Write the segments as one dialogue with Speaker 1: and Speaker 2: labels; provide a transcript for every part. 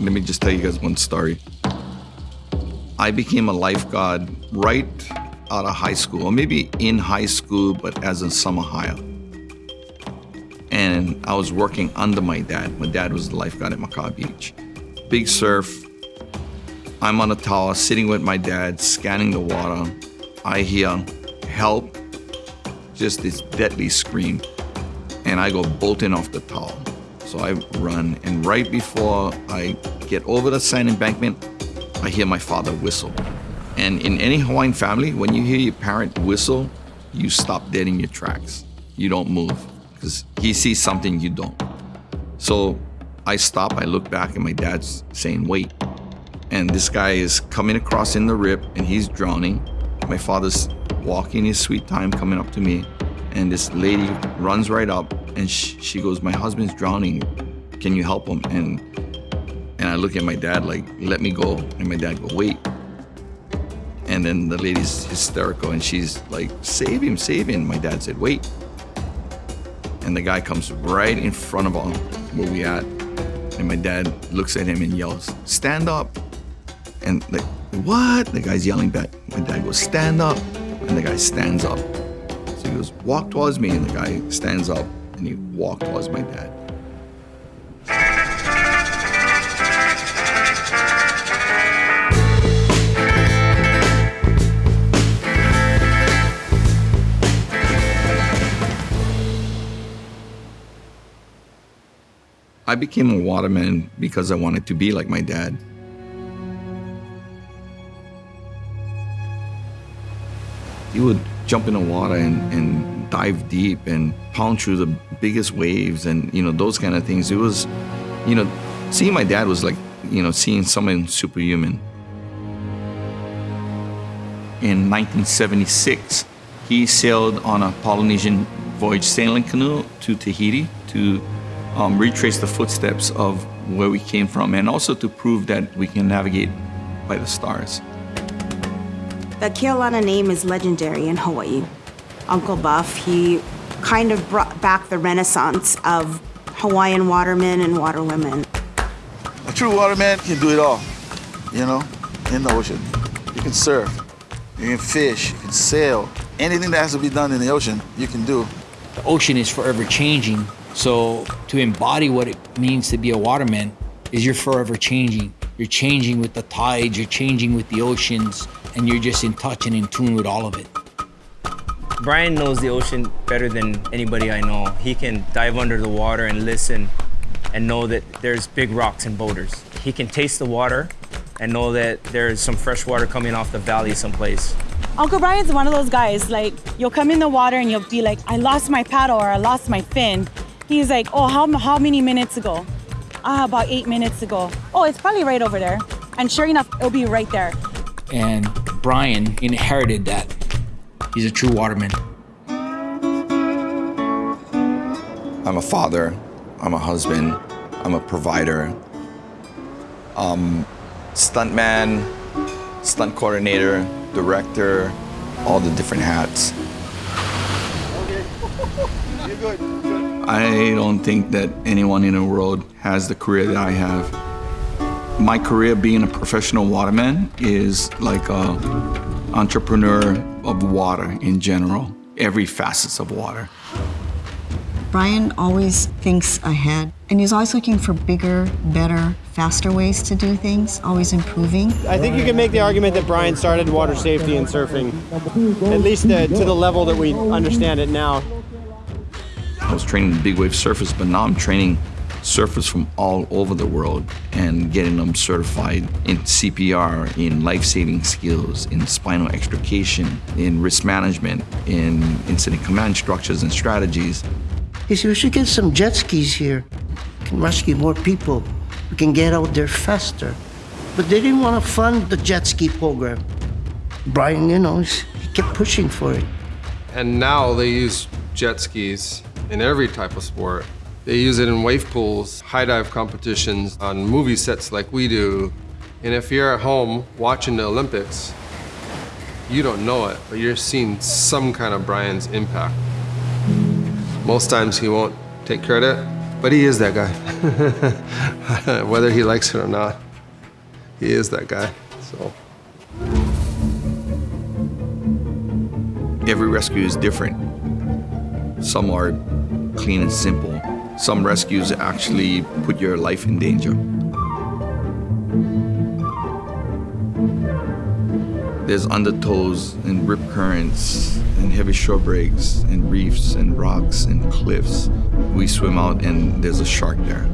Speaker 1: let me just tell you guys one story. I became a lifeguard right out of high school, or maybe in high school, but as a summer hire. And I was working under my dad. My dad was the lifeguard at Makaha Beach. Big surf. I'm on a tower sitting with my dad, scanning the water. I hear help, just this deadly scream. And I go bolting off the tower. So I run, and right before I get over the sand embankment, I hear my father whistle. And in any Hawaiian family, when you hear your parent whistle, you stop dead in your tracks. You don't move because he sees something you don't. So I stop, I look back, and my dad's saying, wait. And this guy is coming across in the rip and he's drowning. My father's walking his sweet time coming up to me. And this lady runs right up and sh she goes, my husband's drowning. Can you help him? And and I look at my dad like, let me go. And my dad go, wait. And then the lady's hysterical and she's like, save him, save him. My dad said, wait. And the guy comes right in front of him where we at. And my dad looks at him and yells, stand up. And like, what? The guy's yelling back. My dad goes, stand up. And the guy stands up. He goes, walk towards me. And the guy stands up and he walked towards my dad. I became a waterman because I wanted to be like my dad. He would jump in the water and, and dive deep and pound through the biggest waves and, you know, those kind of things. It was, you know, seeing my dad was like, you know, seeing someone superhuman. In 1976, he sailed on a Polynesian voyage sailing canoe to Tahiti to um, retrace the footsteps of where we came from and also to prove that we can navigate by the stars.
Speaker 2: The Keaulana name is legendary in Hawaii. Uncle Buff, he kind of brought back the renaissance of Hawaiian watermen and waterwomen.
Speaker 3: A true waterman can do it all, you know, in the ocean. You can surf, you can fish, you can sail. Anything that has to be done in the ocean, you can do.
Speaker 4: The ocean is forever changing, so to embody what it means to be a waterman is you're forever changing. You're changing with the tides, you're changing with the oceans, and you're just in touch and in tune with all of it.
Speaker 5: Brian knows the ocean better than anybody I know. He can dive under the water and listen and know that there's big rocks and boulders. He can taste the water and know that there's some fresh water coming off the valley someplace.
Speaker 6: Uncle Brian's one of those guys, like, you'll come in the water and you'll be like, I lost my paddle or I lost my fin. He's like, oh, how, how many minutes ago? Ah, about eight minutes ago. Oh, it's probably right over there. And sure enough, it'll be right there.
Speaker 4: And Brian inherited that. He's a true waterman.
Speaker 1: I'm a father, I'm a husband, I'm a provider, um, stuntman, stunt coordinator, director, all the different hats.
Speaker 3: Okay, you're good.
Speaker 1: I don't think that anyone in the world has the career that I have. My career being a professional waterman is like a entrepreneur of water in general, every facets of water.
Speaker 7: Brian always thinks ahead, and he's always looking for bigger, better, faster ways to do things, always improving.
Speaker 8: I think you can make the argument that Brian started water safety and surfing, at least uh, to the level that we understand it now.
Speaker 1: I was training big wave surfers, but now I'm training surfers from all over the world and getting them certified in CPR, in life-saving skills, in spinal extrication, in risk management, in incident command structures and strategies.
Speaker 9: He said, we should get some jet skis here. We can rescue more people. We can get out there faster. But they didn't want to fund the jet ski program. Brian, you know, he kept pushing for it.
Speaker 10: And now they use jet skis in every type of sport. They use it in wave pools, high dive competitions, on movie sets like we do. And if you're at home watching the Olympics, you don't know it, but you're seeing some kind of Brian's impact. Most times he won't take credit, But he is that guy. Whether he likes it or not, he is that guy. So.
Speaker 1: Every rescue is different. Some are clean and simple. Some rescues actually put your life in danger. There's undertows and rip currents and heavy shore breaks and reefs and rocks and cliffs. We swim out and there's a shark there.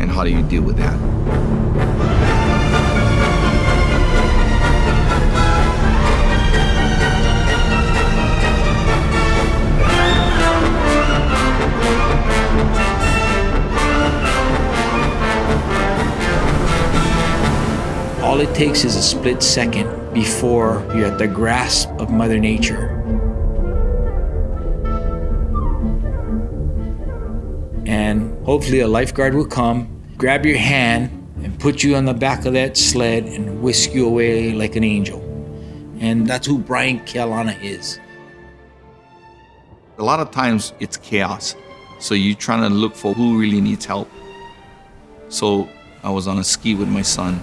Speaker 1: And how do you deal with that?
Speaker 4: It takes is a split second before you're at the grasp of Mother Nature. And hopefully a lifeguard will come, grab your hand, and put you on the back of that sled and whisk you away like an angel. And that's who Brian Keaulana is.
Speaker 1: A lot of times it's chaos. So you're trying to look for who really needs help. So I was on a ski with my son.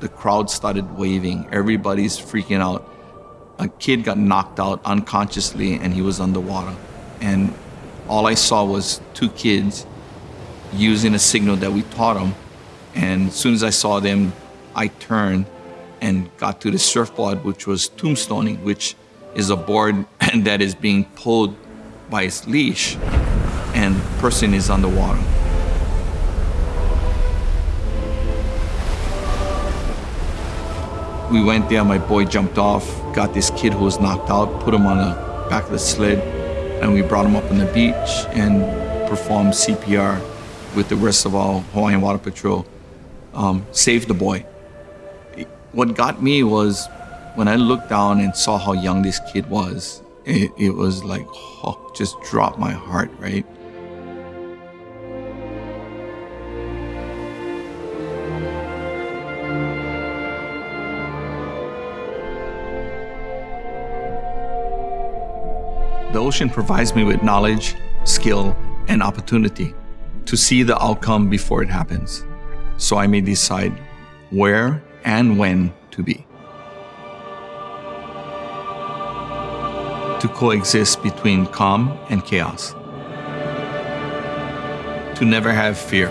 Speaker 1: The crowd started waving. Everybody's freaking out. A kid got knocked out unconsciously and he was underwater. And all I saw was two kids using a signal that we taught them. And as soon as I saw them, I turned and got to the surfboard, which was tombstoning, which is a board that is being pulled by its leash, and person is underwater. We went there, my boy jumped off, got this kid who was knocked out, put him on the back of the sled, and we brought him up on the beach and performed CPR with the rest of our Hawaiian Water Patrol. Um, saved the boy. What got me was when I looked down and saw how young this kid was, it, it was like, oh, just dropped my heart, right? The ocean provides me with knowledge, skill, and opportunity to see the outcome before it happens, so I may decide where and when to be. To coexist between calm and chaos. To never have fear.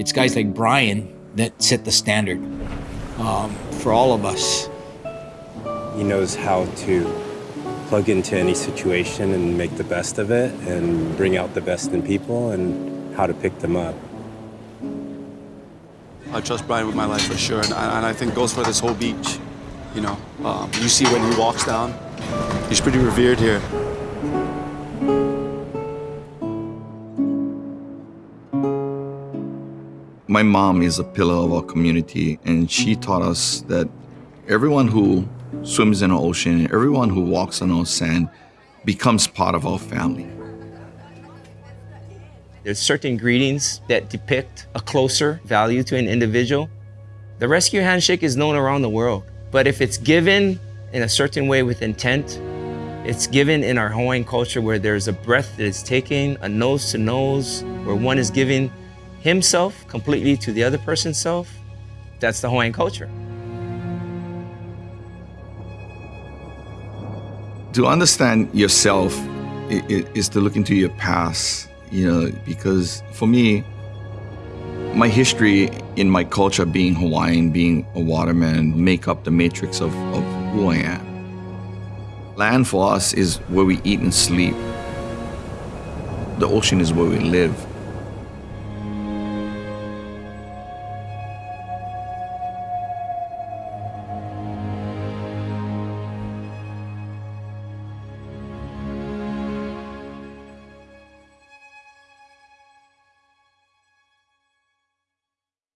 Speaker 4: It's guys like Brian that set the standard um, for all of us.
Speaker 11: He knows how to plug into any situation and make the best of it and bring out the best in people and how to pick them up.
Speaker 12: I trust Brian with my life for sure, and I, and I think goes for this whole beach. You know, um, you see when he walks down, he's pretty revered here.
Speaker 1: My mom is a pillar of our community, and she mm-hmm. taught us that everyone who swims in the ocean, everyone who walks on our sand becomes part of our family.
Speaker 5: There's certain greetings that depict a closer value to an individual. The rescue handshake is known around the world, but if it's given in a certain way with intent, it's given in our Hawaiian culture where there's a breath that is taken, a nose to nose, where one is giving himself completely to the other person's self. That's the Hawaiian culture.
Speaker 1: To understand yourself is to look into your past, you know, because for me, my history in my culture, being Hawaiian, being a waterman, make up the matrix of, of who I am. Land for us is where we eat and sleep. The ocean is where we live.